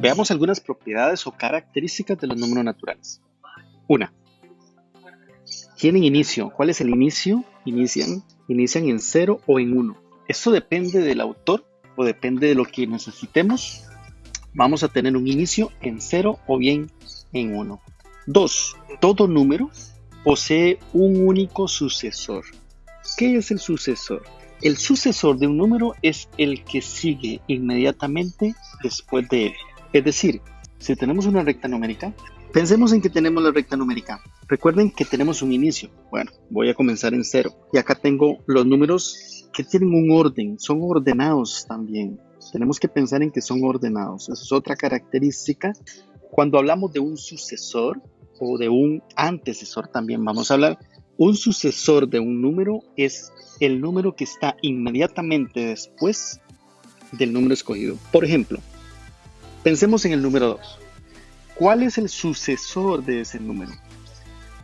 Veamos algunas propiedades o características de los números naturales. Una, tienen inicio. ¿Cuál es el inicio? Inician, inician en 0 o en 1. Esto depende del autor o depende de lo que necesitemos. Vamos a tener un inicio en 0 o bien en 1. 2. Todo número posee un único sucesor. ¿Qué es el sucesor? El sucesor de un número es el que sigue inmediatamente después de él. Es decir, si tenemos una recta numérica, pensemos en que tenemos la recta numérica. Recuerden que tenemos un inicio. Bueno, voy a comenzar en cero. Y acá tengo los números que tienen un orden, son ordenados también. Tenemos que pensar en que son ordenados. Esa es otra característica. Cuando hablamos de un sucesor o de un antecesor también vamos a hablar. Un sucesor de un número es el número que está inmediatamente después del número escogido. Por ejemplo, pensemos en el número 2. ¿Cuál es el sucesor de ese número?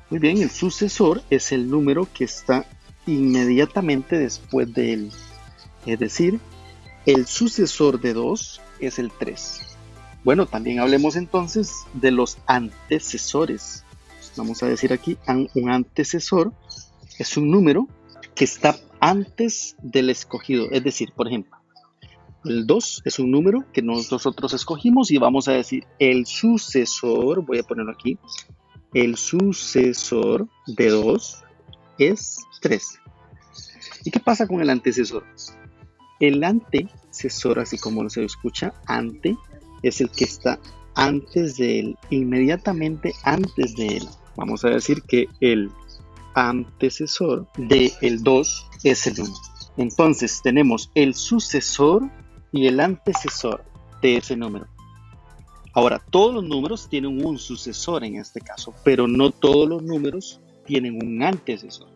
Muy bien, el sucesor es el número que está inmediatamente después de él. Es decir, el sucesor de 2 es el 3. Bueno, también hablemos entonces de los antecesores. Vamos a decir aquí, un antecesor es un número que está antes del escogido. Es decir, por ejemplo, el 2 es un número que nosotros escogimos y vamos a decir el sucesor, voy a ponerlo aquí, el sucesor de 2 es 3. ¿Y qué pasa con el antecesor? El antecesor, así como se escucha, ante, es el que está antes de él, inmediatamente antes de él. Vamos a decir que el antecesor de el 2 es el 1. Entonces tenemos el sucesor y el antecesor de ese número. Ahora, todos los números tienen un sucesor en este caso, pero no todos los números tienen un antecesor.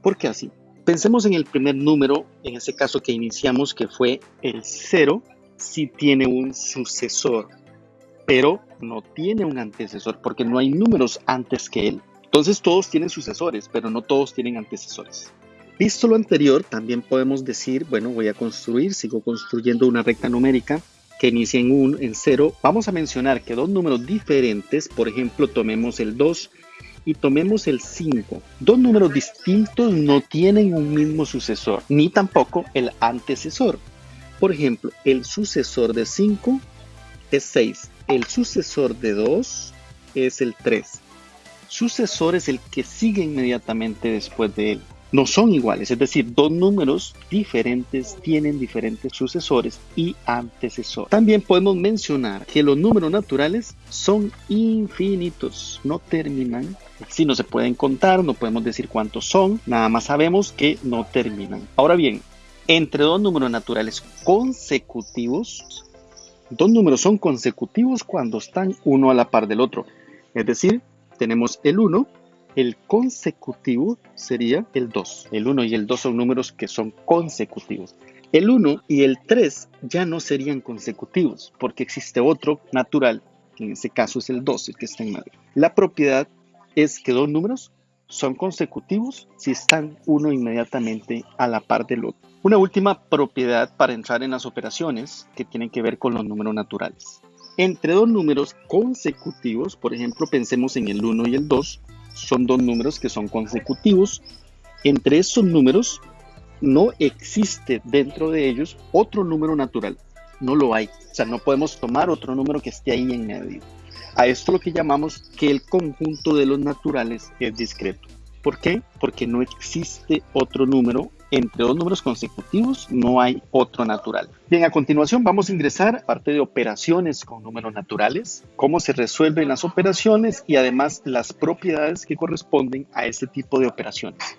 ¿Por qué así? Pensemos en el primer número, en ese caso que iniciamos, que fue el 0, si tiene un sucesor, pero no tiene un antecesor, porque no hay números antes que él. Entonces todos tienen sucesores, pero no todos tienen antecesores. Visto lo anterior, también podemos decir, bueno, voy a construir, sigo construyendo una recta numérica que inicia en 1, en 0. Vamos a mencionar que dos números diferentes, por ejemplo, tomemos el 2 y tomemos el 5. Dos números distintos no tienen un mismo sucesor, ni tampoco el antecesor. Por ejemplo, el sucesor de 5 es 6, el sucesor de 2 es el 3 sucesor es el que sigue inmediatamente después de él. No son iguales, es decir, dos números diferentes tienen diferentes sucesores y antecesores. También podemos mencionar que los números naturales son infinitos, no terminan. Si no se pueden contar, no podemos decir cuántos son, nada más sabemos que no terminan. Ahora bien, entre dos números naturales consecutivos, dos números son consecutivos cuando están uno a la par del otro. Es decir, tenemos el 1, el consecutivo sería el 2. El 1 y el 2 son números que son consecutivos. El 1 y el 3 ya no serían consecutivos porque existe otro natural, que en este caso es el 2, el que está en medio. La propiedad es que dos números son consecutivos si están uno inmediatamente a la par del otro. Una última propiedad para entrar en las operaciones que tienen que ver con los números naturales. Entre dos números consecutivos, por ejemplo, pensemos en el 1 y el 2, son dos números que son consecutivos. Entre esos números no existe dentro de ellos otro número natural. No lo hay. O sea, no podemos tomar otro número que esté ahí en medio. A esto lo que llamamos que el conjunto de los naturales es discreto. ¿Por qué? Porque no existe otro número entre dos números consecutivos no hay otro natural. Bien, a continuación vamos a ingresar a parte de operaciones con números naturales, cómo se resuelven las operaciones y además las propiedades que corresponden a este tipo de operaciones.